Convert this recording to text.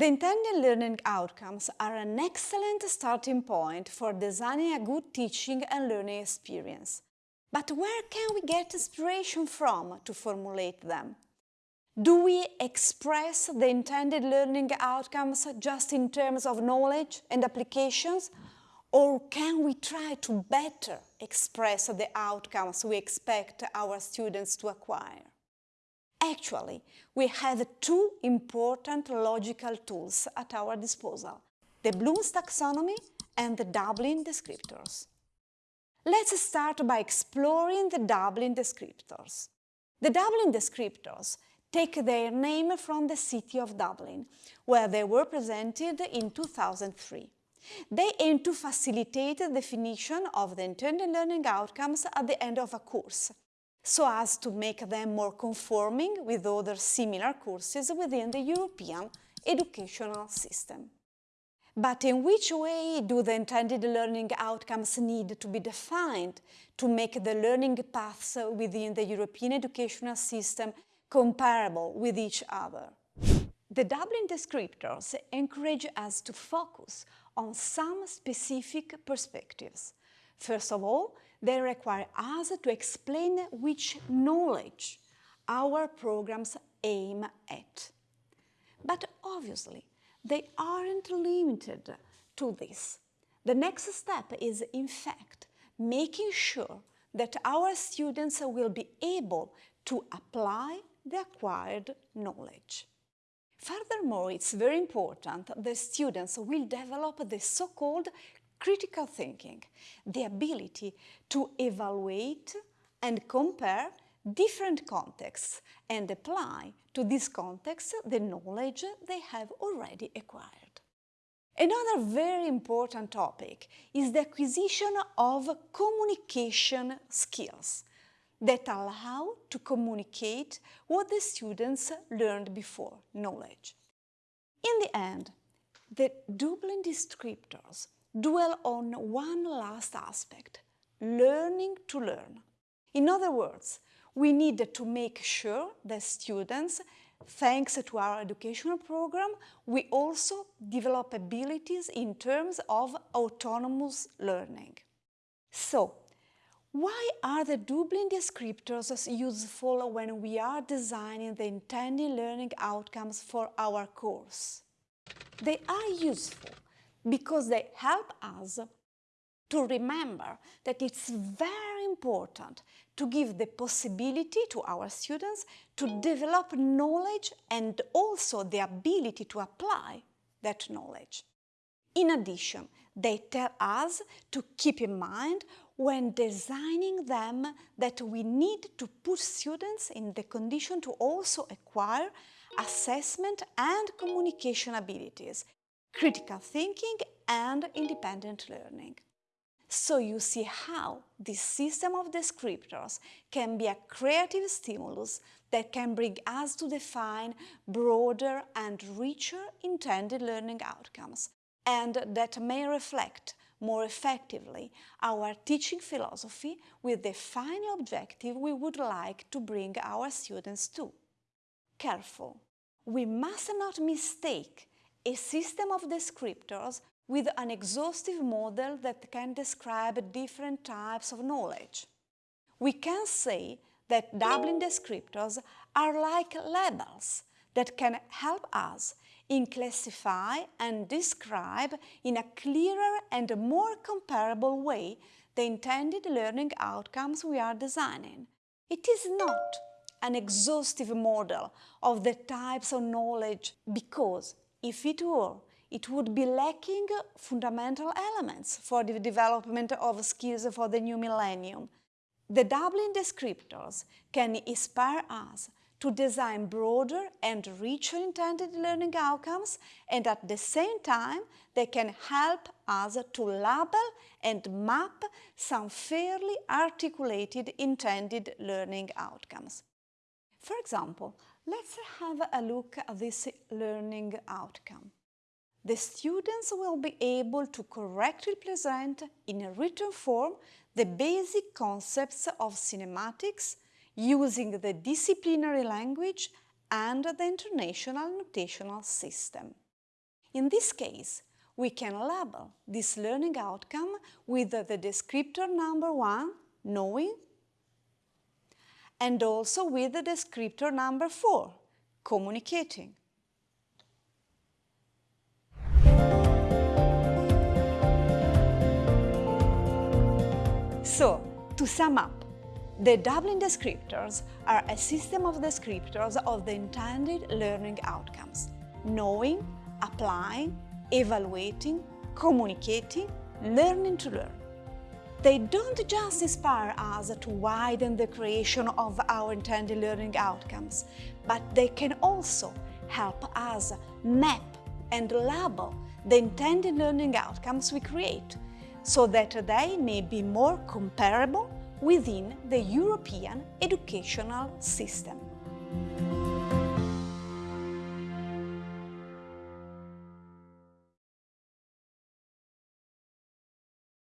The intended learning outcomes are an excellent starting point for designing a good teaching and learning experience. But where can we get inspiration from to formulate them? Do we express the intended learning outcomes just in terms of knowledge and applications? Or can we try to better express the outcomes we expect our students to acquire? Actually, we have two important logical tools at our disposal, the Bloom's taxonomy and the Dublin descriptors. Let's start by exploring the Dublin descriptors. The Dublin descriptors take their name from the city of Dublin, where they were presented in 2003. They aim to facilitate the definition of the intended learning outcomes at the end of a course, so as to make them more conforming with other similar courses within the European educational system. But in which way do the intended learning outcomes need to be defined to make the learning paths within the European educational system comparable with each other? The Dublin descriptors encourage us to focus on some specific perspectives. First of all, they require us to explain which knowledge our programs aim at. But obviously, they aren't limited to this. The next step is, in fact, making sure that our students will be able to apply the acquired knowledge. Furthermore, it's very important that students will develop the so-called critical thinking, the ability to evaluate and compare different contexts and apply to this context the knowledge they have already acquired. Another very important topic is the acquisition of communication skills that allow to communicate what the students learned before, knowledge. In the end, the Dublin descriptors dwell on one last aspect, learning to learn. In other words, we need to make sure that students, thanks to our educational program, we also develop abilities in terms of autonomous learning. So, why are the Dublin descriptors useful when we are designing the intended learning outcomes for our course? They are useful because they help us to remember that it's very important to give the possibility to our students to develop knowledge and also the ability to apply that knowledge. In addition, they tell us to keep in mind when designing them that we need to put students in the condition to also acquire assessment and communication abilities critical thinking and independent learning. So you see how this system of descriptors can be a creative stimulus that can bring us to define broader and richer intended learning outcomes and that may reflect more effectively our teaching philosophy with the final objective we would like to bring our students to. Careful! We must not mistake a system of descriptors with an exhaustive model that can describe different types of knowledge. We can say that Dublin descriptors are like labels that can help us in classify and describe in a clearer and more comparable way the intended learning outcomes we are designing. It is not an exhaustive model of the types of knowledge because if it were, it would be lacking fundamental elements for the development of skills for the new millennium. The Dublin descriptors can inspire us to design broader and richer intended learning outcomes and at the same time they can help us to label and map some fairly articulated intended learning outcomes. For example, let's have a look at this learning outcome. The students will be able to correctly present in a written form the basic concepts of cinematics using the disciplinary language and the international notational system. In this case, we can label this learning outcome with the descriptor number one, knowing, and also with the descriptor number four, communicating. So, to sum up, the Dublin descriptors are a system of descriptors of the intended learning outcomes, knowing, applying, evaluating, communicating, learning to learn. They don't just inspire us to widen the creation of our intended learning outcomes, but they can also help us map and label the intended learning outcomes we create so that they may be more comparable within the European educational system.